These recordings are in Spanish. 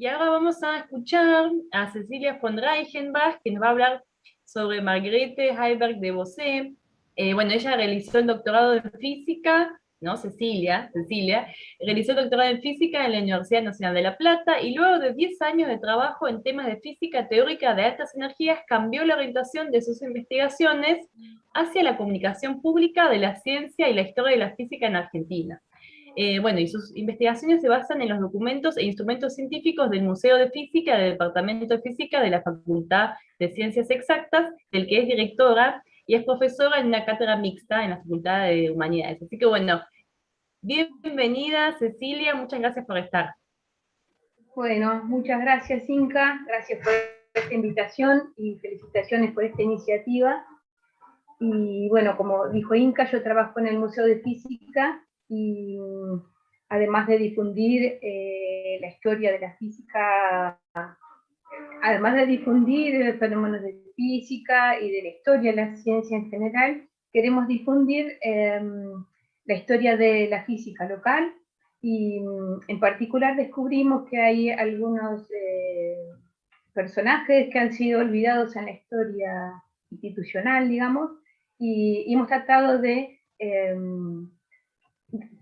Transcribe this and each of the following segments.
Y ahora vamos a escuchar a Cecilia von Reichenbach, que nos va a hablar sobre Margrethe Heiberg de Bossé. Eh, bueno, ella realizó el doctorado en física ¿no? Cecilia, Cecilia, realizó doctorado en física en la Universidad Nacional de La Plata y luego de 10 años de trabajo en temas de física teórica de altas energías cambió la orientación de sus investigaciones hacia la comunicación pública de la ciencia y la historia de la física en Argentina. Eh, bueno, y sus investigaciones se basan en los documentos e instrumentos científicos del Museo de Física del Departamento de Física de la Facultad de Ciencias Exactas, del que es directora, y es profesora en una cátedra mixta en la Facultad de Humanidades. Así que bueno, bienvenida Cecilia, muchas gracias por estar. Bueno, muchas gracias Inca, gracias por esta invitación y felicitaciones por esta iniciativa. Y bueno, como dijo Inca, yo trabajo en el Museo de Física y además de difundir eh, la historia de la física además de difundir fenómenos de física y de la historia de la ciencia en general, queremos difundir em, la historia de la física local y en particular descubrimos que hay algunos eh, personajes que han sido olvidados en la historia institucional, digamos, y, hemos tratado de,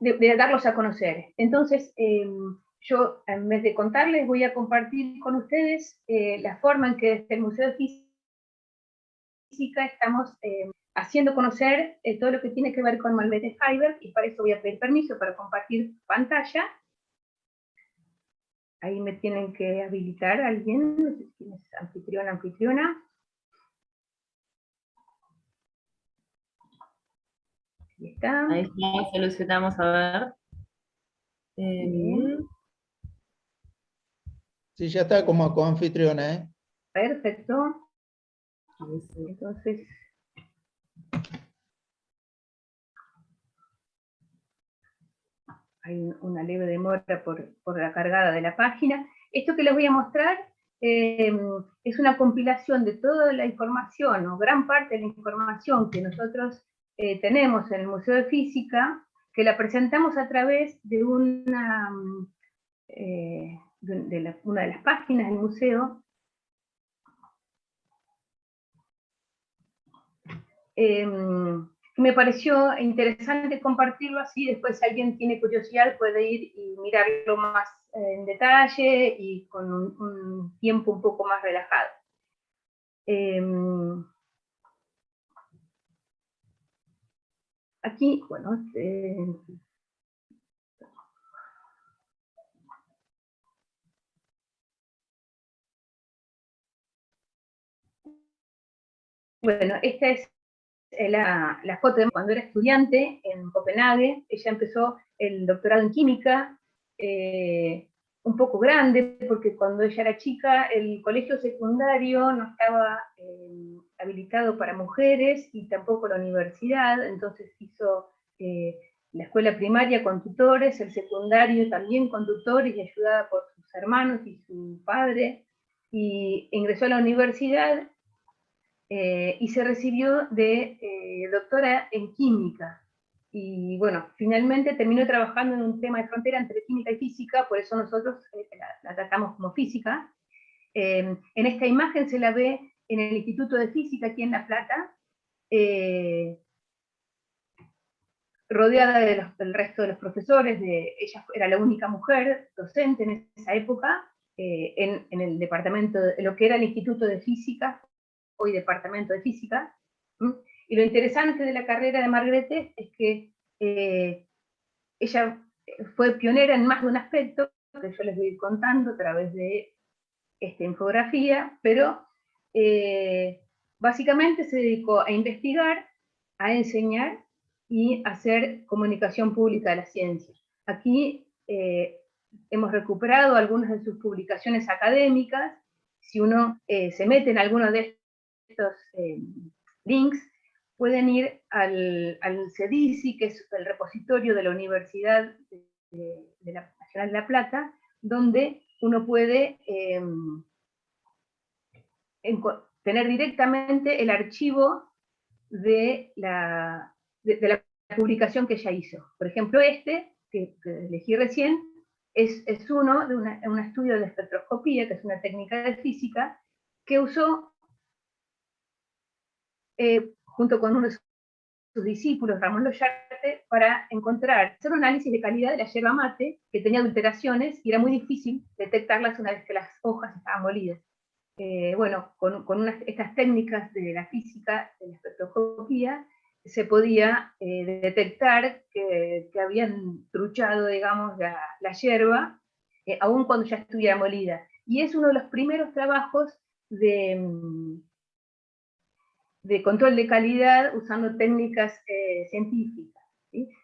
em, de, darlos a conocer. Entonces, em, yo, en vez de contarles, voy a compartir con ustedes eh, la forma en que desde el Museo de Física estamos eh, haciendo conocer eh, todo lo que tiene que ver con Malvete Fiber, y para eso voy a pedir permiso para compartir pantalla. Ahí me tienen que habilitar alguien, es anfitriona, Ahí está. Solucionamos a ver. Sí, ya está como coanfitriona, ¿eh? Perfecto. Entonces... Hay una leve demora por, la cargada de la página. Esto que les voy a mostrar em, es una compilación de toda la información, o gran parte de la información que nosotros eh, tenemos en el Museo de Física, que la presentamos a través de una... Eh, de las páginas del museo, em, me pareció interesante compartirlo así, después si alguien tiene curiosidad puede ir y mirarlo más en detalle y con un, tiempo un poco más relajado. Aquí, bueno, eh, Bueno, esta es eh, la, foto de cuando era estudiante en Copenhague. Ella empezó el doctorado en química, eh, un poco grande, porque cuando ella era chica el colegio secundario no estaba eh, habilitado para mujeres y tampoco la universidad, entonces hizo la escuela primaria con tutores, el secundario también con tutores y ayudada por sus hermanos y su padre, y ingresó a la universidad eh, y se recibió de eh, doctora en química. Y bueno, finalmente terminó trabajando en un tema de frontera entre química y física, por eso nosotros eh, la, tratamos como física. en esta imagen se la ve en el Instituto de Física aquí en La Plata, rodeada del resto de los profesores, de, ella era la única mujer docente en esa época, en, en, el departamento, de lo que era el Instituto de Física, hoy departamento de física. Y lo interesante de la carrera de Margrethe es que eh, ella fue pionera en más de un aspecto, que yo les voy contando a través de esta infografía, pero eh, básicamente se dedicó a investigar, a enseñar y a hacer comunicación pública de la ciencia. Aquí eh, hemos recuperado algunas de sus publicaciones académicas, si uno se mete en alguno de estos eh, links, pueden ir al, al, CEDICI, que es el repositorio de la Universidad Nacional de La Plata, donde uno puede em, tener directamente el archivo de la, de, la publicación que ella hizo. Por ejemplo, este, que, elegí recién, es, es uno de un estudio de espectroscopía, que es una técnica de física, que usó, eh, junto con uno de sus discípulos, Ramón Loyarte, para encontrar, hacer un análisis de calidad de la yerba mate, que tenía alteraciones, y era muy difícil detectarlas una vez que las hojas estaban molidas. Eh, bueno, con, con estas técnicas de la física, de la espectroscopía, se podía eh, detectar que, habían truchado, digamos, la, la hierba, eh, aun cuando ya estuviera molida. Y es uno de los primeros trabajos de, mm, de control de calidad usando técnicas eh, científicas.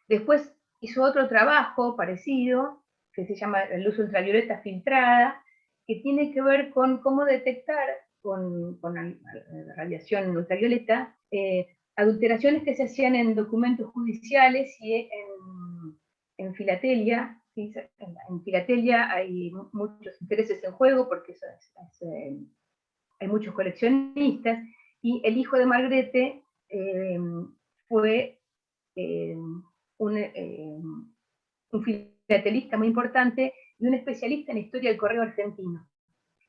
Después hizo otro trabajo parecido, que se llama luz ultravioleta filtrada, que tiene que ver con cómo detectar con, con radiación ultravioleta adulteraciones que se hacían en documentos judiciales y en, en filatelia. En, filatelia hay muchos intereses en juego porque eh, hay muchos coleccionistas, y el hijo de Margrete eh, fue eh, un, un filatelista muy importante y un especialista en historia del correo argentino.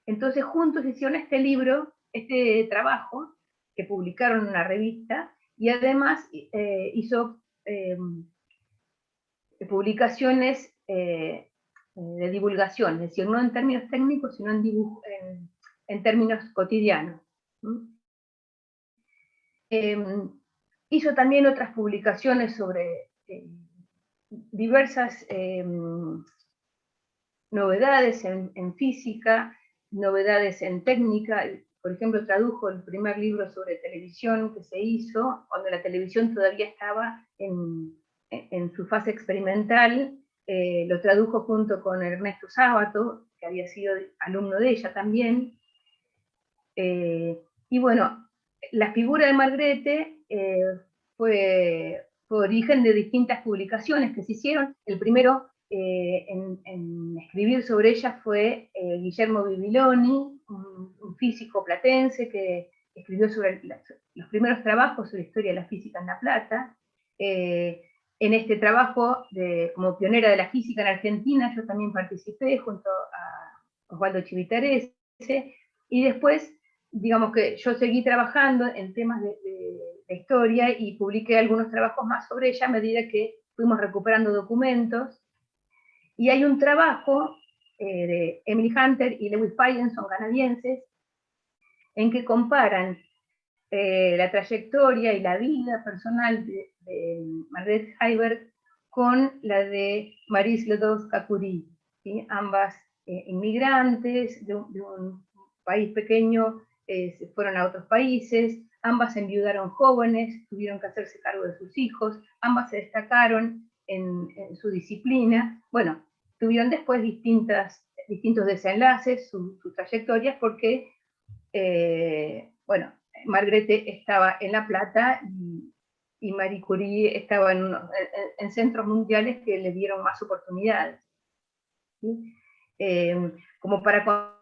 Entonces juntos hicieron este libro, este trabajo, que publicaron en una revista, y además eh, hizo publicaciones eh, de divulgación, es decir, no en términos técnicos, sino en, en, términos cotidianos. Em, hizo también otras publicaciones sobre eh, diversas em, novedades en, física, novedades en técnica, por ejemplo, tradujo el primer libro sobre televisión que se hizo, cuando la televisión todavía estaba en, su fase experimental, eh, lo tradujo junto con Ernesto Sábato, que había sido alumno de ella también. Eh, y bueno, la figura de Margrete eh, fue, origen de distintas publicaciones que se hicieron. El primero en, en, escribir sobre ella fue Guillermo Bibiloni, un, físico platense que escribió sobre los primeros trabajos sobre historia de la física en La Plata. Eh, en este trabajo, como pionera de la física en Argentina, yo también participé junto a Osvaldo Chivitarese, y después, digamos que yo seguí trabajando en temas de, historia y publiqué algunos trabajos más sobre ella a medida que fuimos recuperando documentos. Y hay un trabajo eh, de Emily Hunter y Lewis Payne, son canadienses, en que comparan eh, la trayectoria y la vida personal de, Margaret Heiberg con la de Maris Ledowska-Curie, ambas eh, inmigrantes de un, país pequeño, se fueron a otros países, ambas enviudaron jóvenes, tuvieron que hacerse cargo de sus hijos, ambas se destacaron en, su disciplina. Bueno, tuvieron después distintas, distintos desenlaces, sus trayectorias, porque, eh, bueno, Margrete estaba en La Plata y, Marie Curie estaba en, centros mundiales que le dieron más oportunidades. Eh, como para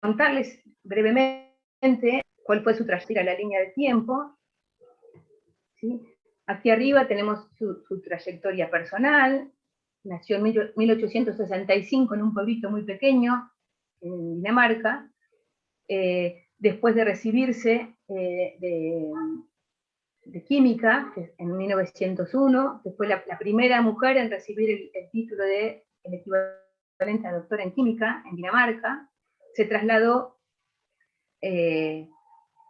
contarles brevemente cuál fue su trayectoria, la línea de tiempo, ¿sí? Aquí arriba tenemos su, trayectoria personal, nació en 1865 en un pueblito muy pequeño, en Dinamarca, eh, después de recibirse eh, de, química, en 1901, que fue la, primera mujer en recibir el, título de el equivalente a doctora en química en Dinamarca, se trasladó eh,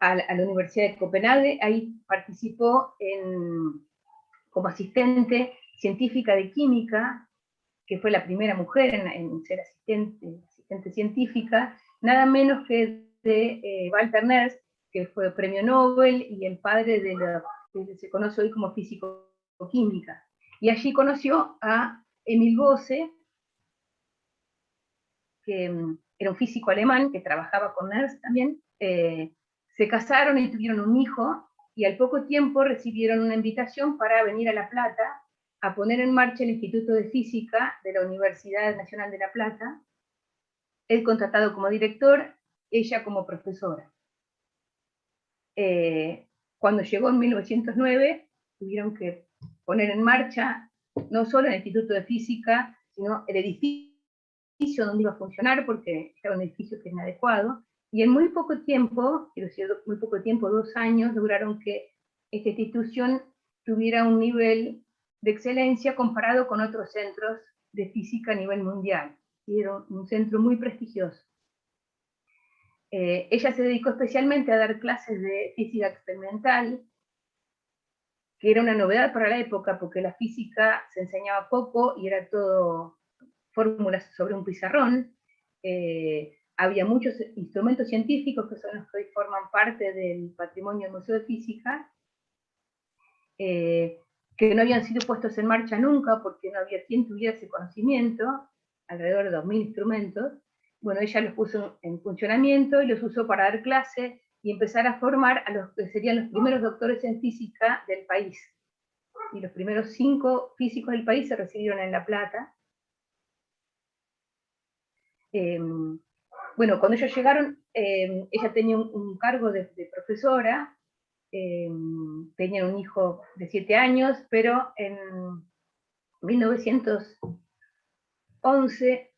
a, la Universidad de Copenhague, ahí participó como asistente científica de química, que fue la primera mujer en, ser asistente, científica, nada menos que de eh, Walter Nernst, que fue premio Nobel y el padre de lo que se conoce hoy como físico-química. Y allí conoció a Emil Gose, que mm, era un físico alemán que trabajaba con Nernst también, eh, se casaron y tuvieron un hijo, y al poco tiempo recibieron una invitación para venir a La Plata a poner en marcha el Instituto de Física de la Universidad Nacional de La Plata, él contratado como director, ella como profesora. Eh, cuando llegó en 1909, tuvieron que poner en marcha no solo el Instituto de Física, sino el edificio donde iba a funcionar, porque era un edificio que es inadecuado, y en muy poco tiempo, quiero decir, muy poco tiempo, dos años, lograron que esta institución tuviera un nivel de excelencia comparado con otros centros de física a nivel mundial. Y era un centro muy prestigioso. Eh, ella se dedicó especialmente a dar clases de física experimental, que era una novedad para la época, porque la física se enseñaba poco y era todo fórmulas sobre un pizarrón. Eh, había muchos instrumentos científicos que son los que hoy forman parte del patrimonio del Museo de Física, eh, que no habían sido puestos en marcha nunca porque no había quien tuviera ese conocimiento, alrededor de 2.000 instrumentos. Bueno, ella los puso en funcionamiento y los usó para dar clase y empezar a formar a los que serían los primeros doctores en física del país. Y los primeros cinco físicos del país se recibieron en La Plata. Em, bueno, cuando ellos llegaron, em, ella tenía un, cargo de, profesora, em, tenía un hijo de siete años, pero en 1911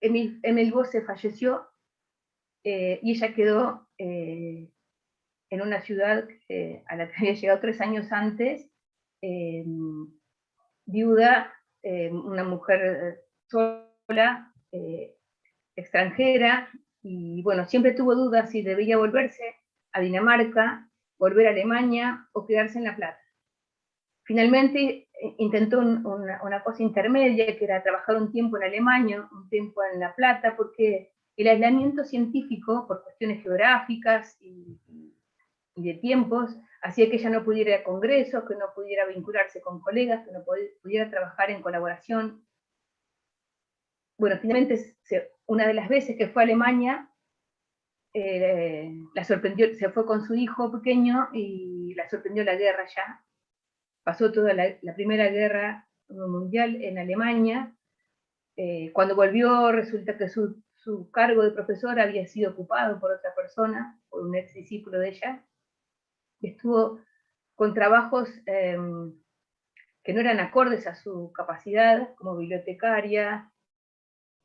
Emil, Emil falleció eh, y ella quedó eh, en una ciudad a la que había llegado tres años antes, viuda, una mujer sola, eh, extranjera, y bueno, siempre tuvo dudas si debía volverse a Dinamarca, volver a Alemania o quedarse en La Plata. Finalmente intentó una, cosa intermedia, que era trabajar un tiempo en Alemania, un tiempo en La Plata, porque el aislamiento científico, por cuestiones geográficas y, de tiempos, hacía que ella no pudiera ir a congresos, que no pudiera vincularse con colegas, que no pudiera trabajar en colaboración. Bueno, finalmente, una de las veces que fue a Alemania, eh, la sorprendió, se fue con su hijo pequeño y la sorprendió la guerra ya. Pasó toda la, Primera Guerra Mundial en Alemania. Eh, cuando volvió, resulta que su su cargo de profesora había sido ocupado por otra persona, por un ex discípulo de ella, estuvo con trabajos em, que no eran acordes a su capacidad, como bibliotecaria,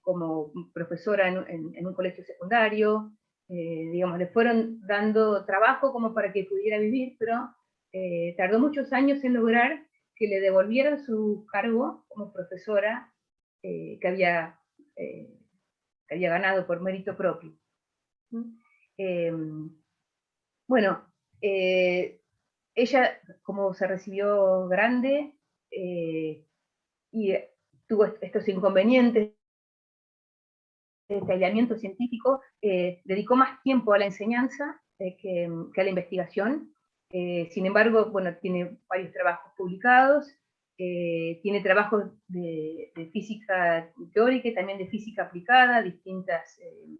como profesora en, un colegio secundario, eh, digamos, le fueron dando trabajo como para que pudiera vivir, pero eh, tardó muchos años en lograr que le devolvieran su cargo como profesora eh, que había había ganado por mérito propio. Em, bueno, ella, como se recibió grande, y tuvo estos inconvenientes este científico, eh, dedicó más tiempo a la enseñanza que, a la investigación. sin embargo, bueno, tiene varios trabajos publicados, eh, tiene trabajos de, física teórica y también de física aplicada, distintas eh,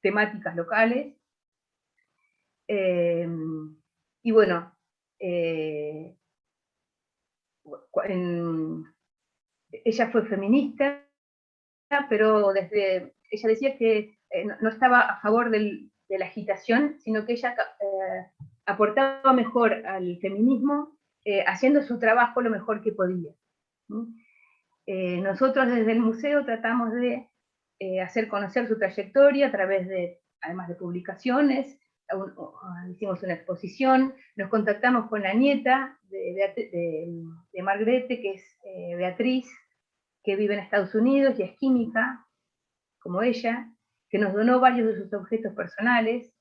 temáticas locales. Eh, y bueno, ella fue feminista, pero desde, ella decía que no, estaba a favor de la agitación, sino que ella aportaba mejor al feminismo eh, haciendo su trabajo lo mejor que podía. Eh, nosotros desde el museo tratamos de eh, hacer conocer su trayectoria a través de, además de publicaciones, hicimos una exposición, nos contactamos con la nieta de, de, Margarete, que es Beatriz, que vive en Estados Unidos y es química, como ella, que nos donó varios de sus objetos personales,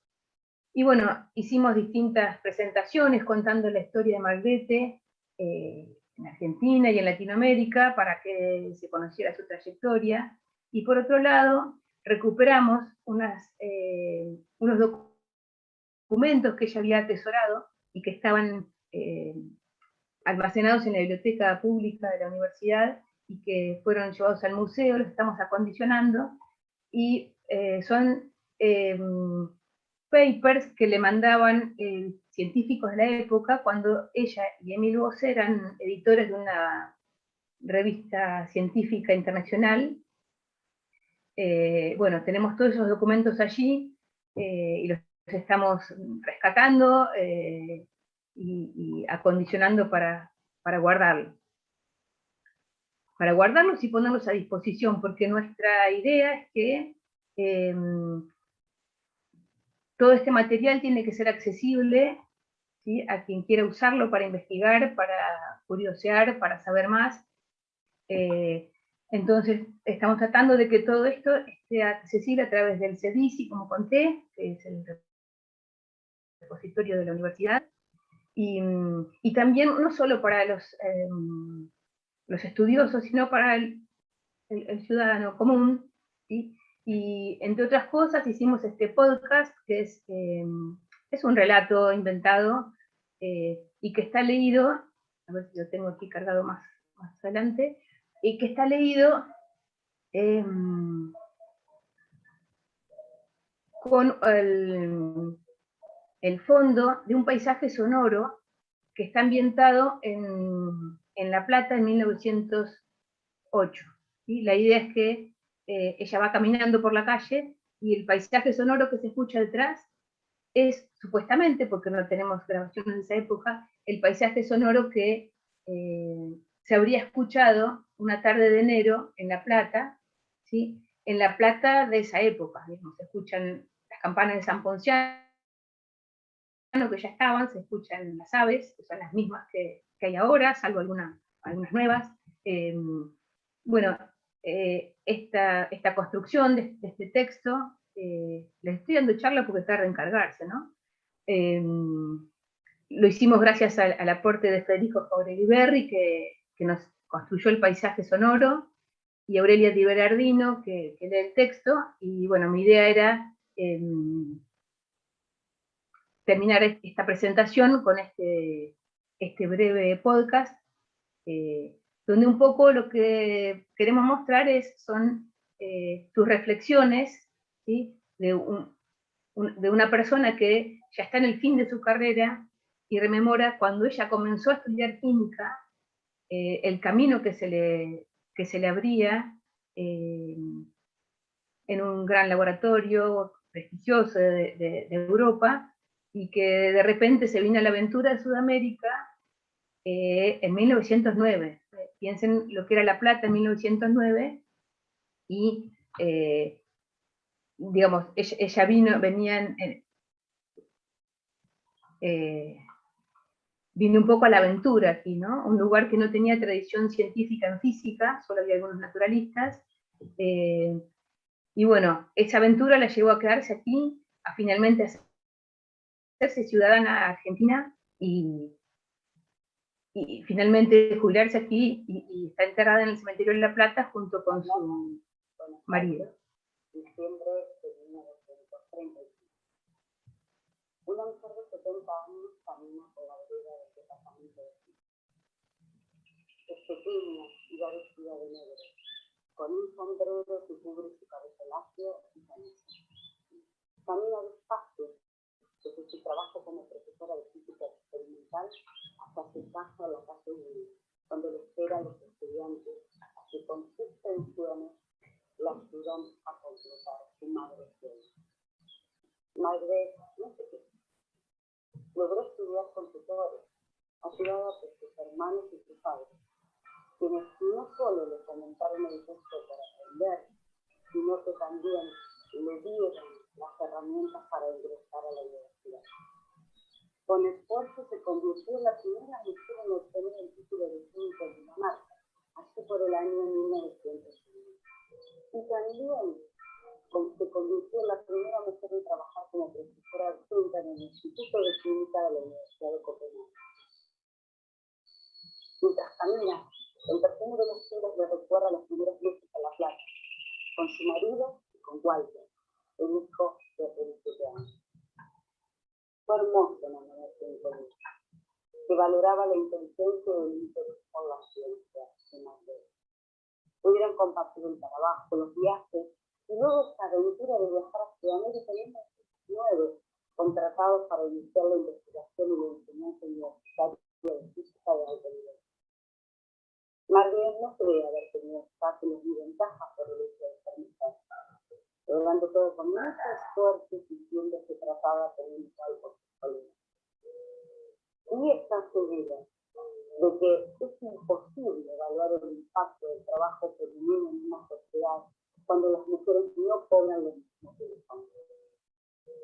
y bueno, hicimos distintas presentaciones contando la historia de Margrete eh, en Argentina y en Latinoamérica para que se conociera su trayectoria. Y por otro lado, recuperamos unas, eh, unos documentos que ella había atesorado y que estaban eh, almacenados en la biblioteca pública de la universidad y que fueron llevados al museo, los estamos acondicionando, y son papers que le mandaban eh, científicos de la época cuando ella y Emil Bose eran editores de una revista científica internacional. Eh, bueno, tenemos todos esos documentos allí eh, y los estamos rescatando y, acondicionando para, para guardarlo. Para guardarlos y ponerlos a disposición, porque nuestra idea es que em, todo este material tiene que ser accesible a quien quiera usarlo para investigar, para curiosear, para saber más. Eh, entonces, estamos tratando de que todo esto esté accesible a través del CEDICI, como conté, que es el repositorio de la universidad, y, también no solo para los, em, los estudiosos, sino para el, ciudadano común, y entre otras cosas hicimos este podcast, que es, em, es un relato inventado, eh, y que está leído, a ver si lo tengo aquí cargado más, más adelante, y que está leído em, con el, el, fondo de un paisaje sonoro que está ambientado en, La Plata en 1908. y La idea es que eh, ella va caminando por la calle y el paisaje sonoro que se escucha detrás es supuestamente, porque no tenemos grabaciones de esa época, el paisaje sonoro que eh, se habría escuchado una tarde de enero en La Plata, ¿sí? en La Plata de esa época, se escuchan las campanas de San Ponciano, que ya estaban, se escuchan las aves, que son las mismas que, hay ahora, salvo algunas nuevas. Em, bueno, eh, esta, esta, construcción de, este texto, eh, les estoy dando charla porque tarda en cargarse, ¿no? Em, lo hicimos gracias al, aporte de Federico Jauregui Berri, que, que, nos construyó el paisaje sonoro, y Aurelia Di Berardino, que, que lee el texto, y bueno, mi idea era em, terminar esta presentación con este, este breve podcast, eh, donde un poco lo que queremos mostrar es, son eh, tus reflexiones de, de una persona que ya está en el fin de su carrera y rememora cuando ella comenzó a estudiar química, eh, el camino que se le, que se le abría eh, en un gran laboratorio prestigioso de, Europa, y que de repente se vino a la aventura de Sudamérica eh, en 1909. Piensen lo que era La Plata en 1909, y digamos, ella, vino, venía en, eh, vine un poco a la aventura aquí, ¿no? Un lugar que no tenía tradición científica en física, solo había algunos naturalistas. Eh, y bueno, esa aventura la llevó a quedarse aquí, a finalmente hacerse ciudadana argentina y, y finalmente jubilarse aquí y, está enterrada en el cementerio de La Plata junto con su marido. Una mujer de 70 años camina por la vereda del departamento de Es pequeña y va vestida de negro, con un sombrero que cubre su cabeza lácteo y camisa. Camina despacio, desde su trabajo como profesora de física experimental hasta su casa en la calle 1, donde le esperan los estudiantes que con sus tensiones la ayudan a completar su madre. Madre, no sé qué logró estudiar con tutores, ayudada por sus hermanos y sus padres, quienes no solo le comentaron el gusto para aprender, sino que también le dieron las herramientas para ingresar a la universidad. Con esfuerzo se convirtió en la primera mujer en obtener el título de químico en Dinamarca, así por el año 1901. Y también se convirtió en la primera mujer en trabajar como profesora adjunta en el Instituto de Química de la Universidad de Copenhague. Mientras camina, el perfume de los cielos le recuerda las primeras veces a la playa, con su marido y con Walter, el hijo de 27 años. Fue hermoso enamorarse de Colina, que valoraba la inteligencia y el interés por la ciencia de Madrid. Pudieron compartir el trabajo, los viajes y luego esta aventura de viajar a Sudamérica en 1919, contratados para iniciar la investigación y la enseñanza universitaria de física de alto nivel. Marguerite no cree haber tenido obstáculos ni ventajas por el hecho de ser logrando todo con mucho esfuerzo y sintiendo que trataba con un su Y está segura de que es imposible evaluar el impacto del trabajo femenino en una sociedad cuando las mujeres no cobran lo mismo que los hombres.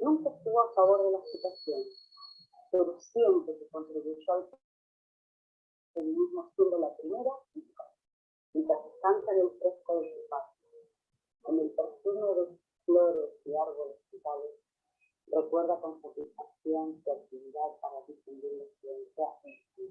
Nunca estuvo a favor de la situación, pero siempre se contribuyó al feminismo siendo la primera mientras descansa en el fresco de su patio, en el perfume de flores y árboles frutales, recuerda con satisfacción su actividad para difundir la ciencia en su.